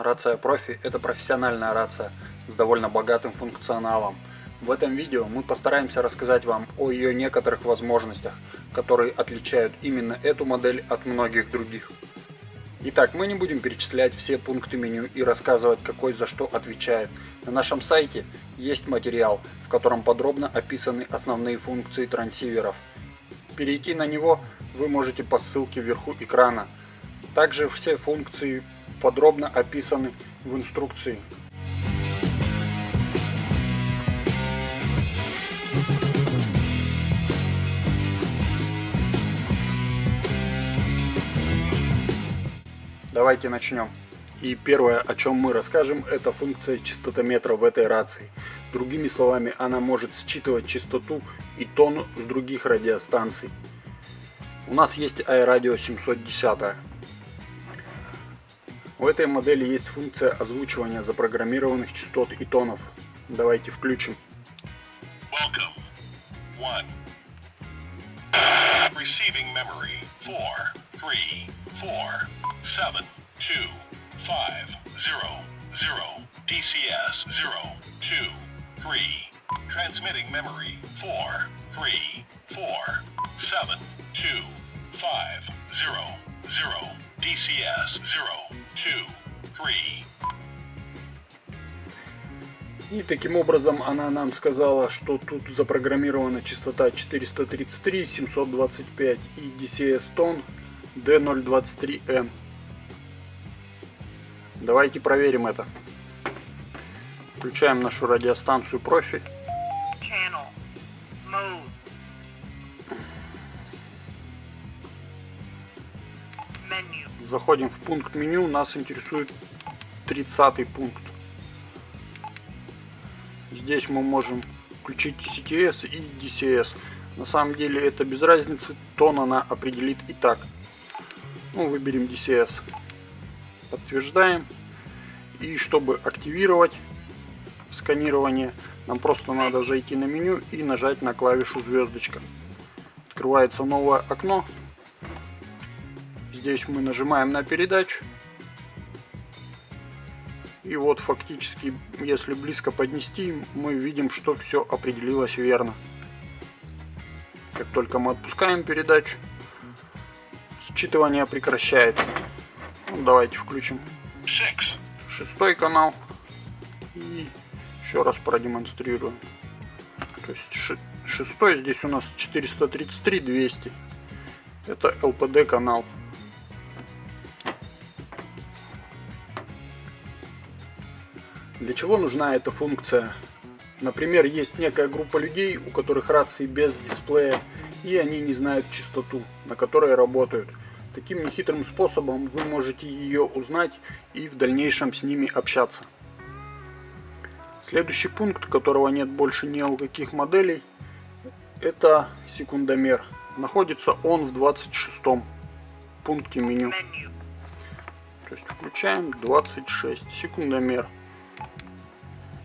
Рация профи – это профессиональная рация с довольно богатым функционалом. В этом видео мы постараемся рассказать вам о ее некоторых возможностях, которые отличают именно эту модель от многих других. Итак, мы не будем перечислять все пункты меню и рассказывать, какой за что отвечает. На нашем сайте есть материал, в котором подробно описаны основные функции трансиверов. Перейти на него вы можете по ссылке вверху экрана. Также все функции подробно описаны в инструкции. Давайте начнем. И первое, о чем мы расскажем, это функция частотометра в этой рации. Другими словами, она может считывать частоту и тон с других радиостанций. У нас есть iRadio 710. У этой модели есть функция озвучивания запрограммированных частот и тонов. Давайте включим. Transmitting memory. Four, three, four, seven, two, five, zero, zero. DCS zero. И таким образом она нам сказала, что тут запрограммирована частота 433, 725 и DCS тон D023M. Давайте проверим это. Включаем нашу радиостанцию профи. Заходим в пункт меню, нас интересует 30 пункт. Здесь мы можем включить CTS и DCS. На самом деле это без разницы, тон она определит и так. Ну, выберем DCS. Подтверждаем. И чтобы активировать сканирование, нам просто надо зайти на меню и нажать на клавишу звездочка. Открывается новое окно. Здесь мы нажимаем на передачу. И вот фактически, если близко поднести, мы видим, что все определилось верно. Как только мы отпускаем передачу, считывание прекращается. Ну, давайте включим шестой канал и еще раз продемонстрируем. То есть шестой здесь у нас 433 200. Это LPD канал. Для чего нужна эта функция? Например, есть некая группа людей, у которых рации без дисплея, и они не знают частоту, на которой работают. Таким нехитрым способом вы можете ее узнать и в дальнейшем с ними общаться. Следующий пункт, которого нет больше ни у каких моделей, это секундомер. Находится он в 26 пункте меню. То есть включаем 26 секундомер.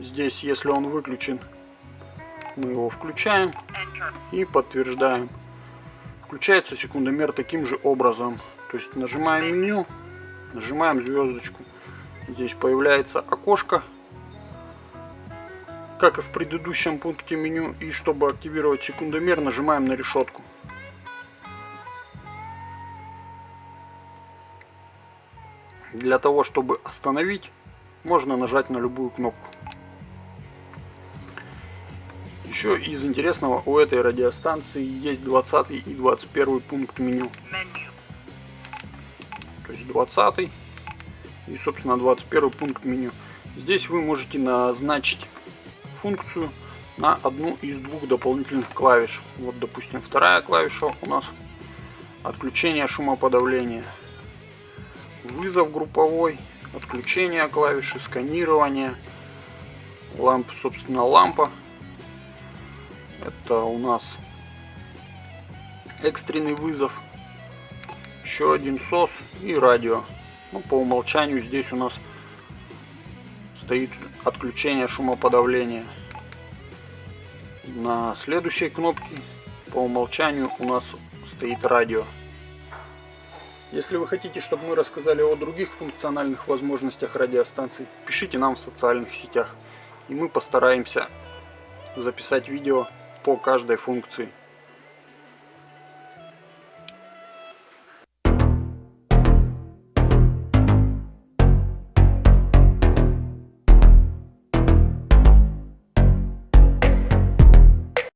Здесь, если он выключен, мы его включаем и подтверждаем. Включается секундомер таким же образом. То есть нажимаем меню, нажимаем звездочку. Здесь появляется окошко, как и в предыдущем пункте меню. И чтобы активировать секундомер, нажимаем на решетку. Для того, чтобы остановить, можно нажать на любую кнопку. Еще из интересного у этой радиостанции есть 20 и 21 пункт меню. То есть 20 и собственно 21 пункт меню. Здесь вы можете назначить функцию на одну из двух дополнительных клавиш. Вот допустим вторая клавиша у нас отключение шумоподавления. Вызов групповой, отключение клавиши, сканирование, лампа, собственно лампа это у нас экстренный вызов. Еще один СОС и радио. Ну, по умолчанию здесь у нас стоит отключение шумоподавления. На следующей кнопке по умолчанию у нас стоит радио. Если вы хотите, чтобы мы рассказали о других функциональных возможностях радиостанций, пишите нам в социальных сетях, и мы постараемся записать видео по каждой функции.